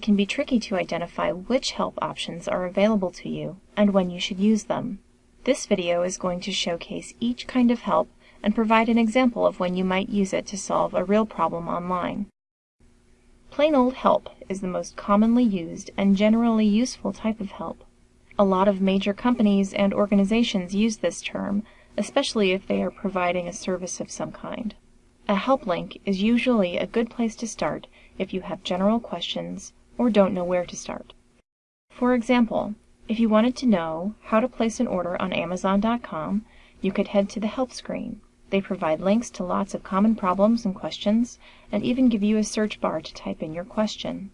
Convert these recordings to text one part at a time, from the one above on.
it can be tricky to identify which help options are available to you and when you should use them. This video is going to showcase each kind of help and provide an example of when you might use it to solve a real problem online. Plain old help is the most commonly used and generally useful type of help. A lot of major companies and organizations use this term, especially if they are providing a service of some kind. A help link is usually a good place to start if you have general questions or don't know where to start. For example, if you wanted to know how to place an order on Amazon.com, you could head to the help screen. They provide links to lots of common problems and questions, and even give you a search bar to type in your question.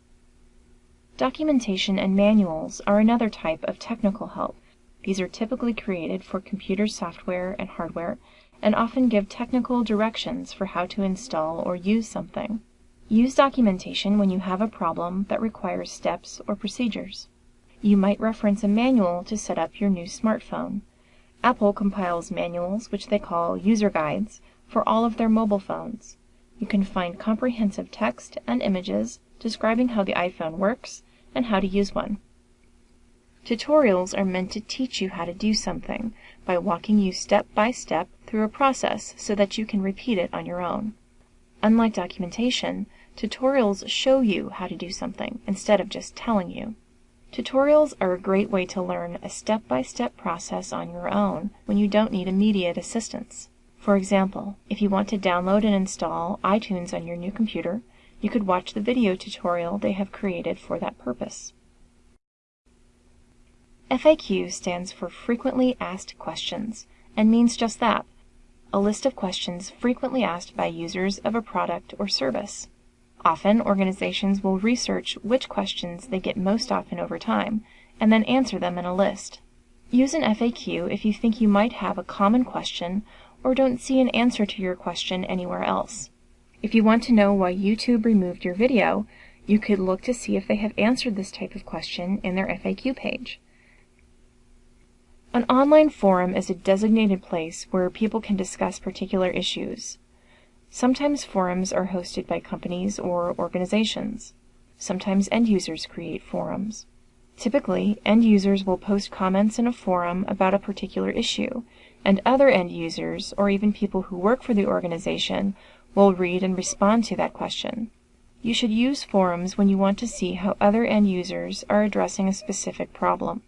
Documentation and manuals are another type of technical help. These are typically created for computer software and hardware and often give technical directions for how to install or use something. Use documentation when you have a problem that requires steps or procedures. You might reference a manual to set up your new smartphone. Apple compiles manuals, which they call user guides, for all of their mobile phones. You can find comprehensive text and images describing how the iPhone works and how to use one. Tutorials are meant to teach you how to do something by walking you step by step through a process so that you can repeat it on your own. Unlike documentation, tutorials show you how to do something instead of just telling you. Tutorials are a great way to learn a step-by-step -step process on your own when you don't need immediate assistance. For example, if you want to download and install iTunes on your new computer, you could watch the video tutorial they have created for that purpose. FAQ stands for Frequently Asked Questions and means just that, a list of questions frequently asked by users of a product or service. Often, organizations will research which questions they get most often over time and then answer them in a list. Use an FAQ if you think you might have a common question or don't see an answer to your question anywhere else. If you want to know why YouTube removed your video, you could look to see if they have answered this type of question in their FAQ page. An online forum is a designated place where people can discuss particular issues. Sometimes forums are hosted by companies or organizations. Sometimes end users create forums. Typically, end users will post comments in a forum about a particular issue, and other end users, or even people who work for the organization, will read and respond to that question. You should use forums when you want to see how other end users are addressing a specific problem.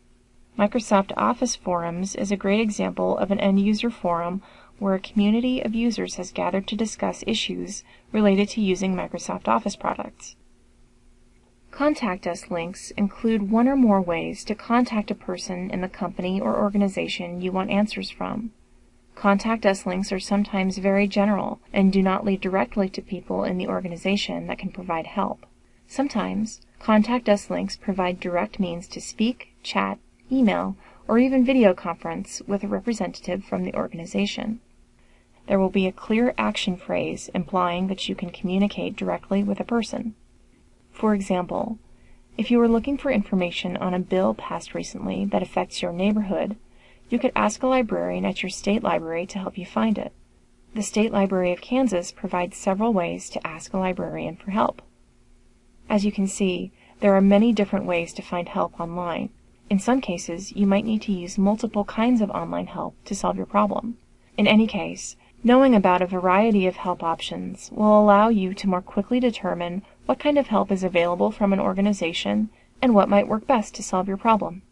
Microsoft Office Forums is a great example of an end user forum where a community of users has gathered to discuss issues related to using Microsoft Office products. Contact Us links include one or more ways to contact a person in the company or organization you want answers from. Contact Us links are sometimes very general and do not lead directly to people in the organization that can provide help. Sometimes, Contact Us links provide direct means to speak, chat, email, or even video conference with a representative from the organization. There will be a clear action phrase implying that you can communicate directly with a person. For example, if you are looking for information on a bill passed recently that affects your neighborhood, you could ask a librarian at your state library to help you find it. The State Library of Kansas provides several ways to ask a librarian for help. As you can see, there are many different ways to find help online. In some cases, you might need to use multiple kinds of online help to solve your problem. In any case, knowing about a variety of help options will allow you to more quickly determine what kind of help is available from an organization and what might work best to solve your problem.